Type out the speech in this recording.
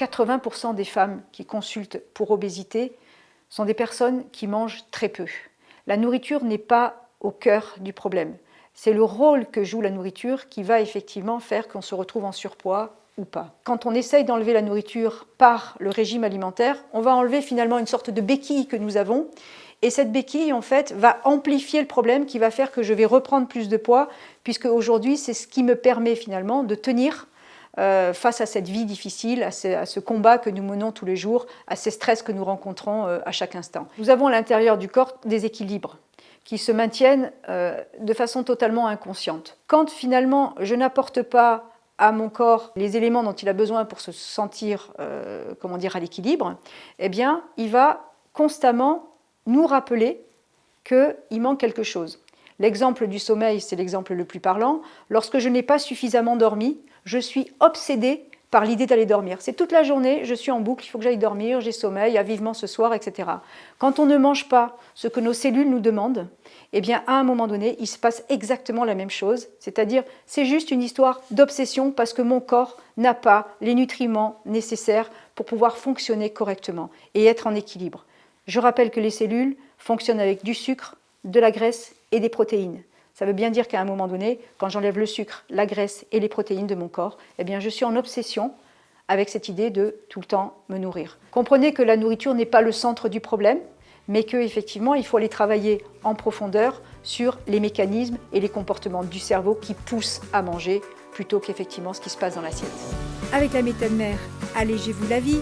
80% des femmes qui consultent pour obésité sont des personnes qui mangent très peu. La nourriture n'est pas au cœur du problème. C'est le rôle que joue la nourriture qui va effectivement faire qu'on se retrouve en surpoids ou pas. Quand on essaye d'enlever la nourriture par le régime alimentaire, on va enlever finalement une sorte de béquille que nous avons et cette béquille, en fait, va amplifier le problème qui va faire que je vais reprendre plus de poids, puisque aujourd'hui, c'est ce qui me permet finalement de tenir euh, face à cette vie difficile, à ce, combat que nous menons tous les jours, à ces stress que nous rencontrons euh, à chaque instant. Nous avons à l'intérieur du corps des équilibres qui se maintiennent euh, de façon totalement inconsciente. Quand finalement je n'apporte pas à mon corps les éléments dont il a besoin pour se sentir, comment dire, à l'équilibre, eh bien, il va constamment nous rappeler qu'il manque quelque chose. L'exemple du sommeil, c'est l'exemple le plus parlant. Lorsque je n'ai pas suffisamment dormi, je suis obsédée par l'idée d'aller dormir. C'est toute la journée, je suis en boucle, il faut que j'aille dormir, j'ai sommeil, à vivement ce soir, etc. Quand on ne mange pas ce que nos cellules nous demandent, eh bien, à un moment donné, il se passe exactement la même chose. C'est-à-dire, c'est juste une histoire d'obsession parce que mon corps n'a pas les nutriments nécessaires pour pouvoir fonctionner correctement et être en équilibre. Je rappelle que les cellules fonctionnent avec du sucre, de la graisse et des protéines. Ça veut bien dire qu'à un moment donné, quand j'enlève le sucre, la graisse et les protéines de mon corps, eh bien je suis en obsession avec cette idée de tout le temps me nourrir. Comprenez que la nourriture n'est pas le centre du problème, mais qu'effectivement, il faut aller travailler en profondeur sur les mécanismes et les comportements du cerveau qui poussent à manger plutôt qu'effectivement ce qui se passe dans l'assiette. Avec la méthode mère, allégez-vous la vie